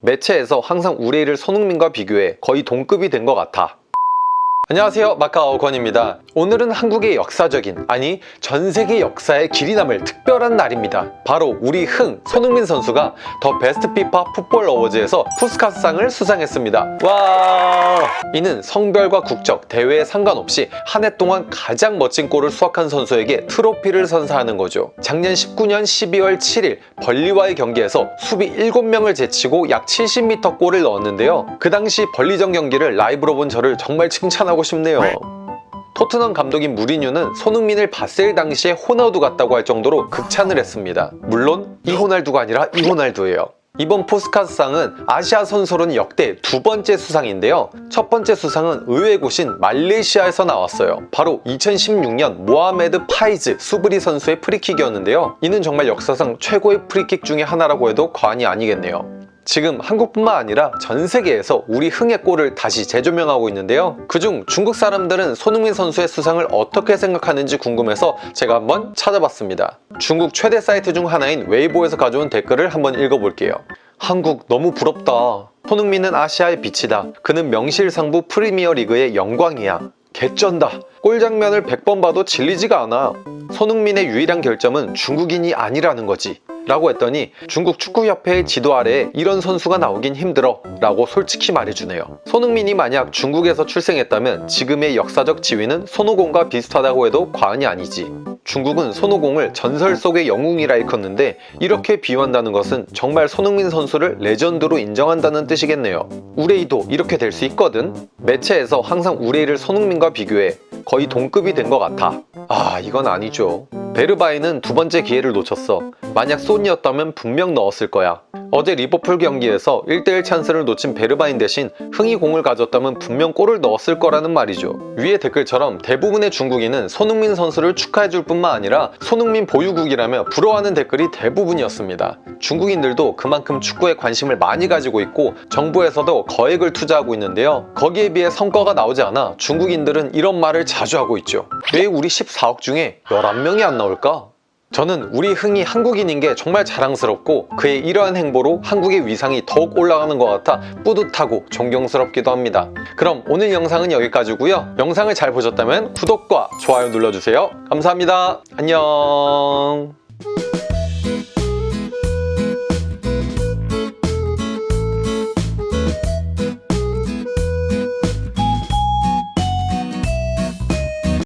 매체에서 항상 우레이를 손흥민과 비교해 거의 동급이 된 것 같아. 안녕하세요 마카오 권입니다 오늘은 한국의 역사적인 아니 전 세계 역사의 길이 남을 특별한 날입니다. 바로 우리 흥 손흥민 선수가 더 베스트 피파 풋볼 어워즈에서 푸스카스상을 수상했습니다. 와! 이는 성별과 국적 대회에 상관없이 한 해 동안 가장 멋진 골을 수확한 선수에게 트로피를 선사하는 거죠. 작년 19년 12월 7일 벌리와의 경기에서 수비 7명을 제치고 약 70m 골을 넣었는데요. 그 당시 벌리전 경기를 라이브로 본 저를 정말 칭찬하고 싶네요 토트넘 감독인 무리뉴는 손흥민을 봤을 당시에 호나우두 같다고 할 정도로 극찬을 했습니다. 물론 이 호날두가 아니라 이 호날두예요. 이번 푸스카스상은 아시아 선수로는 역대 두 번째 수상인데요. 첫 번째 수상은 의외의 곳인 말레이시아에서 나왔어요. 바로 2016년 모하메드 파이즈 수브리 선수의 프리킥이었는데요. 이는 정말 역사상 최고의 프리킥 중에 하나라고 해도 과언이 아니겠네요. 지금 한국뿐만 아니라 전 세계에서 우리 흥의 골을 다시 재조명하고 있는데요. 그중 중국 사람들은 손흥민 선수의 수상을 어떻게 생각하는지 궁금해서 제가 한번 찾아봤습니다. 중국 최대 사이트 중 하나인 웨이보에서 가져온 댓글을 한번 읽어볼게요. 한국 너무 부럽다. 손흥민은 아시아의 빛이다. 그는 명실상부 프리미어 리그의 영광이야. 개쩐다. 골 장면을 100번 봐도 질리지가 않아. 손흥민의 유일한 결점은 중국인이 아니라는 거지. 라고 했더니 중국 축구협회의 지도 아래에 이런 선수가 나오긴 힘들어 라고 솔직히 말해주네요. 손흥민이 만약 중국에서 출생했다면 지금의 역사적 지위는 손오공과 비슷하다고 해도 과언이 아니지. 중국은 손오공을 전설 속의 영웅이라 일컫는데 이렇게 비유한다는 것은 정말 손흥민 선수를 레전드로 인정한다는 뜻이겠네요. 우레이도 이렇게 될 수 있거든? 매체에서 항상 우레이를 손흥민과 비교해 거의 동급이 된 것 같아. 아 이건 아니죠. 베르바인은 두 번째 기회를 놓쳤어. 만약 소니였다면 분명 넣었을 거야. 어제 리버풀 경기에서 1대1 찬스를 놓친 베르바인 대신 흥이 공을 가졌다면 분명 골을 넣었을 거라는 말이죠. 위의 댓글처럼 대부분의 중국인은 손흥민 선수를 축하해줄 뿐만 아니라 손흥민 보유국이라며 부러워하는 댓글이 대부분이었습니다. 중국인들도 그만큼 축구에 관심을 많이 가지고 있고 정부에서도 거액을 투자하고 있는데요. 거기에 비해 성과가 나오지 않아 중국인들은 이런 말을 자주 하고 있죠. 왜 우리 14억 중에 11명이 안 나올까? 저는 우리 흥이 한국인인 게 정말 자랑스럽고 그의 이러한 행보로 한국의 위상이 더욱 올라가는 것 같아 뿌듯하고 존경스럽기도 합니다. 그럼 오늘 영상은 여기까지고요. 영상을 잘 보셨다면 구독과 좋아요 눌러주세요. 감사합니다. 안녕